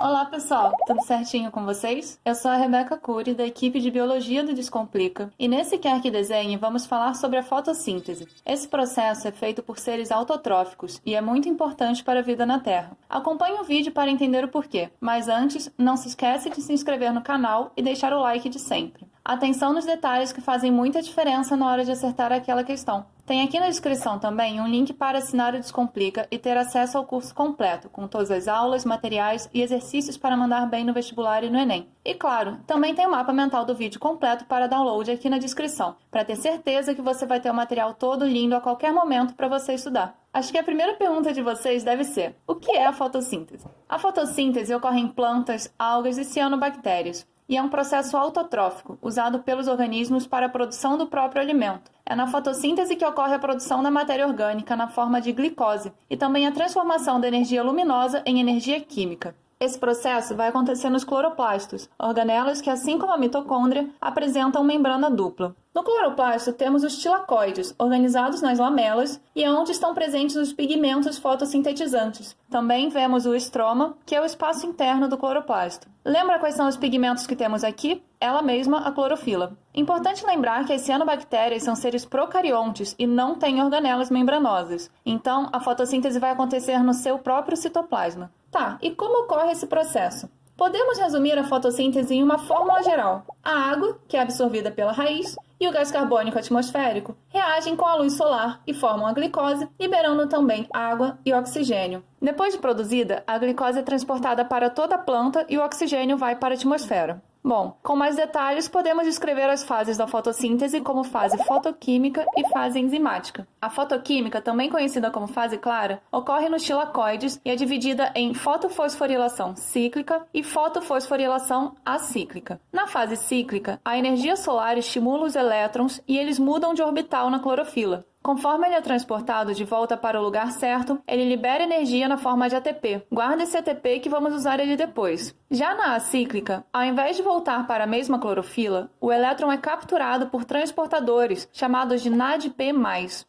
Olá pessoal, tudo certinho com vocês? Eu sou a Rebeca Cury, da equipe de Biologia do Descomplica, e nesse Quer Que Desenhe vamos falar sobre a fotossíntese. Esse processo é feito por seres autotróficos e é muito importante para a vida na Terra. Acompanhe o vídeo para entender o porquê, mas antes, não se esquece de se inscrever no canal e deixar o like de sempre. Atenção nos detalhes que fazem muita diferença na hora de acertar aquela questão. Tem aqui na descrição também um link para assinar o Descomplica e ter acesso ao curso completo, com todas as aulas, materiais e exercícios para mandar bem no vestibular e no Enem. E claro, também tem o mapa mental do vídeo completo para download aqui na descrição, para ter certeza que você vai ter o material todo lindo a qualquer momento para você estudar. Acho que a primeira pergunta de vocês deve ser: o que é a fotossíntese? A fotossíntese ocorre em plantas, algas e cianobactérias e é um processo autotrófico, usado pelos organismos para a produção do próprio alimento. É na fotossíntese que ocorre a produção da matéria orgânica na forma de glicose e também a transformação da energia luminosa em energia química. Esse processo vai acontecer nos cloroplastos, organelas que, assim como a mitocôndria, apresentam membrana dupla. No cloroplasto temos os tilacoides, organizados nas lamelas, e é onde estão presentes os pigmentos fotossintetizantes. Também vemos o estroma, que é o espaço interno do cloroplasto. Lembra quais são os pigmentos que temos aqui? Ela mesma, a clorofila. Importante lembrar que as cianobactérias são seres procariontes e não têm organelas membranosas. Então, a fotossíntese vai acontecer no seu próprio citoplasma. Tá, e como ocorre esse processo? Podemos resumir a fotossíntese em uma fórmula geral. A água, que é absorvida pela raiz, e o gás carbônico atmosférico reagem com a luz solar e formam a glicose, liberando também água e oxigênio. Depois de produzida, a glicose é transportada para toda a planta e o oxigênio vai para a atmosfera. Bom, com mais detalhes, podemos descrever as fases da fotossíntese como fase fotoquímica e fase enzimática. A fotoquímica, também conhecida como fase clara, ocorre nos tilacoides e é dividida em fotofosforilação cíclica e fotofosforilação acíclica. Na fase cíclica, a energia solar estimula os elétrons e eles mudam de orbital na clorofila. Conforme ele é transportado de volta para o lugar certo, ele libera energia na forma de ATP. Guarda esse ATP que vamos usar ele depois. Já na acíclica, ao invés de voltar para a mesma clorofila, o elétron é capturado por transportadores, chamados de NADP+,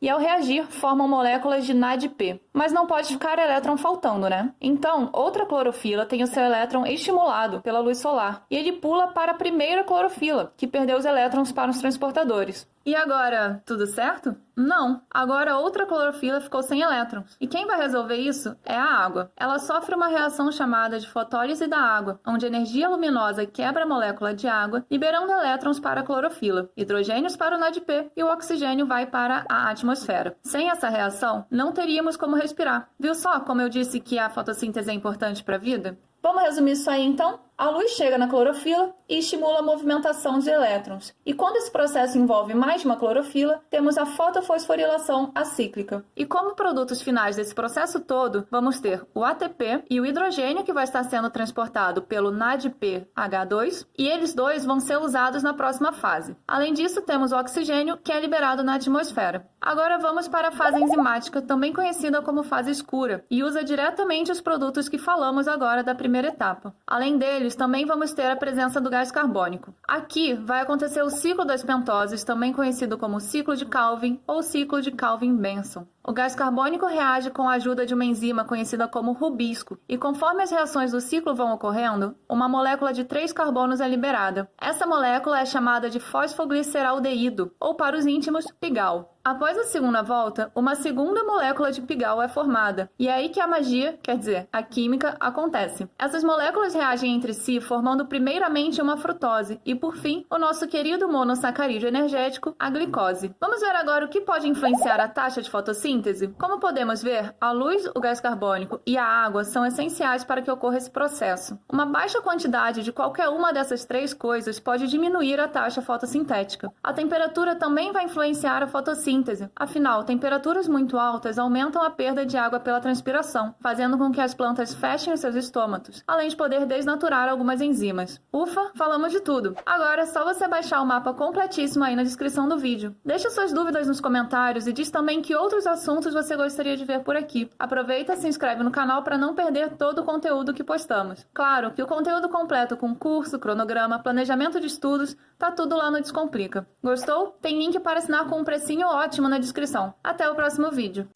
e ao reagir formam moléculas de NADP. Mas não pode ficar elétron faltando, né? Então, outra clorofila tem o seu elétron estimulado pela luz solar, e ele pula para a primeira clorofila, que perdeu os elétrons para os transportadores. E agora, tudo certo? Não. Agora outra clorofila ficou sem elétrons. E quem vai resolver isso é a água. Ela sofre uma reação chamada de fotólise da água, onde energia luminosa quebra a molécula de água, liberando elétrons para a clorofila, hidrogênios para o NADP e o oxigênio vai para a atmosfera. Sem essa reação, não teríamos como respirar. Viu só como eu disse que a fotossíntese é importante para a vida? Vamos resumir isso aí então? A luz chega na clorofila e estimula a movimentação de elétrons. E quando esse processo envolve mais de uma clorofila, temos a fotofosforilação acíclica. E como produtos finais desse processo todo, vamos ter o ATP e o hidrogênio que vai estar sendo transportado pelo NADPH2, e eles dois vão ser usados na próxima fase. Além disso, temos o oxigênio que é liberado na atmosfera. Agora vamos para a fase enzimática, também conhecida como fase escura, e usa diretamente os produtos que falamos agora da primeira etapa. Além deles, também vamos ter a presença do gás carbônico. Aqui vai acontecer o ciclo das pentoses, também conhecido como ciclo de Calvin ou ciclo de Calvin-Benson. O gás carbônico reage com a ajuda de uma enzima conhecida como rubisco, e conforme as reações do ciclo vão ocorrendo, uma molécula de três carbonos é liberada. Essa molécula é chamada de fosfogliceraldeído, ou para os íntimos, pigal. Após a segunda volta, uma segunda molécula de pigal é formada, e é aí que a magia, quer dizer, a química, acontece. Essas moléculas reagem entre si, formando primeiramente uma frutose e, por fim, o nosso querido monossacarídeo energético, a glicose. Vamos ver agora o que pode influenciar a taxa de fotossíntese? Como podemos ver, a luz, o gás carbônico e a água são essenciais para que ocorra esse processo. Uma baixa quantidade de qualquer uma dessas três coisas pode diminuir a taxa fotossintética. A temperatura também vai influenciar a fotossíntese fotossíntese. Afinal, temperaturas muito altas aumentam a perda de água pela transpiração, fazendo com que as plantas fechem seus estômatos, além de poder desnaturar algumas enzimas. Ufa, falamos de tudo. Agora é só você baixar o mapa completíssimo aí na descrição do vídeo. Deixe suas dúvidas nos comentários e diz também que outros assuntos você gostaria de ver por aqui. Aproveita e se inscreve no canal para não perder todo o conteúdo que postamos. Claro que o conteúdo completo com curso, cronograma, planejamento de estudos, tá tudo lá no Descomplica. Gostou? Tem link para assinar com um precinho ótimo ótimo na descrição. Até o próximo vídeo.